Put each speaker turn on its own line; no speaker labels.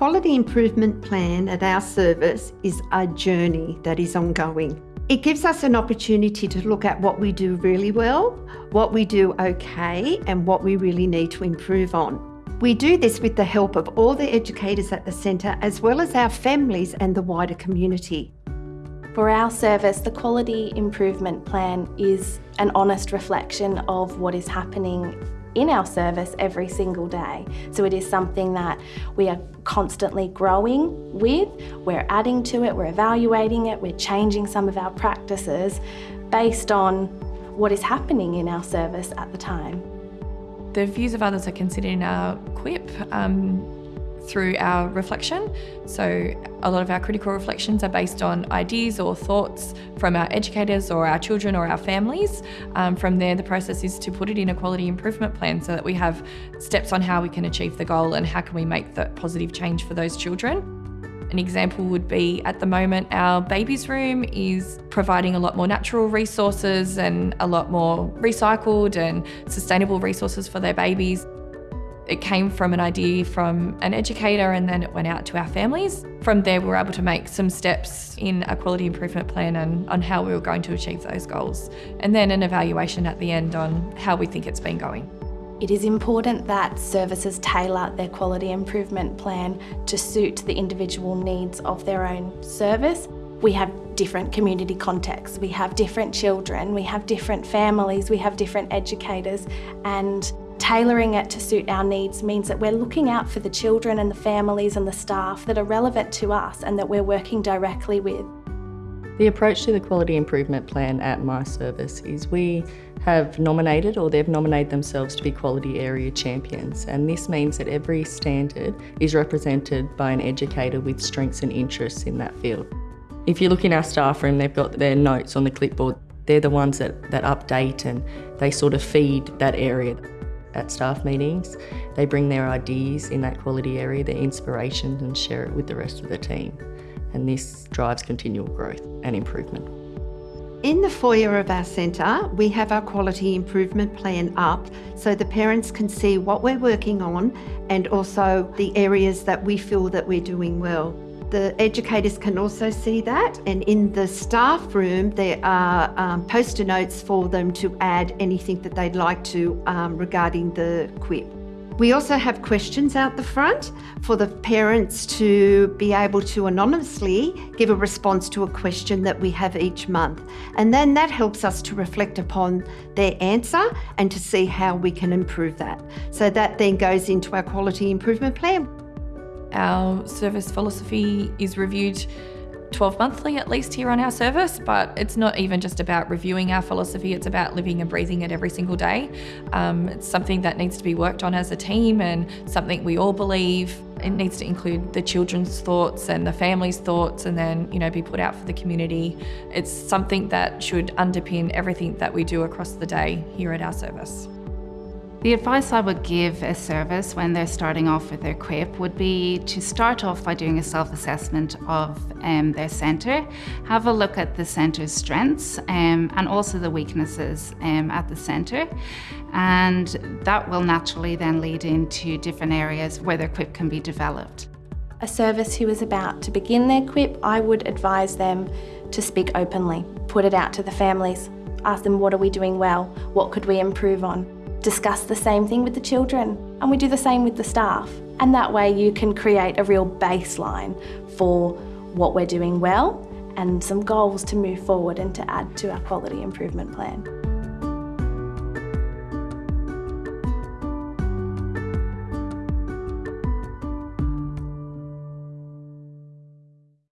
quality improvement plan at our service is a journey that is ongoing. It gives us an opportunity to look at what we do really well, what we do okay, and what we really need to improve on. We do this with the help of all the educators at the centre as well as our families and the wider community.
For our service, the Quality Improvement Plan is an honest reflection of what is happening in our service every single day. So it is something that we are constantly growing with, we're adding to it, we're evaluating it, we're changing some of our practices based on what is happening in our service at the time.
The views of others are considered in our QIP. Um, through our reflection. So a lot of our critical reflections are based on ideas or thoughts from our educators or our children or our families. Um, from there, the process is to put it in a quality improvement plan so that we have steps on how we can achieve the goal and how can we make that positive change for those children. An example would be at the moment, our babies room is providing a lot more natural resources and a lot more recycled and sustainable resources for their babies. It came from an idea from an educator and then it went out to our families. From there, we were able to make some steps in a quality improvement plan and on how we were going to achieve those goals. And then an evaluation at the end on how we think it's been going.
It is important that services tailor their quality improvement plan to suit the individual needs of their own service. We have different community contexts, we have different children, we have different families, we have different educators and Tailoring it to suit our needs means that we're looking out for the children and the families and the staff that are relevant to us and that we're working directly with.
The approach to the Quality Improvement Plan at my service is we have nominated or they've nominated themselves to be Quality Area Champions and this means that every standard is represented by an educator with strengths and interests in that field. If you look in our staff room, they've got their notes on the clipboard. They're the ones that, that update and they sort of feed that area at staff meetings. They bring their ideas in that quality area, their inspiration, and share it with the rest of the team. And this drives continual growth and improvement.
In the foyer of our centre, we have our quality improvement plan up so the parents can see what we're working on and also the areas that we feel that we're doing well. The educators can also see that and in the staff room there are um, poster notes for them to add anything that they'd like to um, regarding the QIP. We also have questions out the front for the parents to be able to anonymously give a response to a question that we have each month. And then that helps us to reflect upon their answer and to see how we can improve that. So that then goes into our quality improvement plan.
Our service philosophy is reviewed 12 monthly at least here on our service, but it's not even just about reviewing our philosophy, it's about living and breathing it every single day. Um, it's something that needs to be worked on as a team and something we all believe. It needs to include the children's thoughts and the family's thoughts and then, you know, be put out for the community. It's something that should underpin everything that we do across the day here at our service.
The advice I would give a service when they're starting off with their QIP would be to start off by doing a self-assessment of um, their centre, have a look at the centre's strengths um, and also the weaknesses um, at the centre and that will naturally then lead into different areas where their QIP can be developed.
A service who is about to begin their QIP, I would advise them to speak openly, put it out to the families, ask them what are we doing well, what could we improve on discuss the same thing with the children and we do the same with the staff. And that way you can create a real baseline for what we're doing well and some goals to move forward and to add to our quality improvement plan.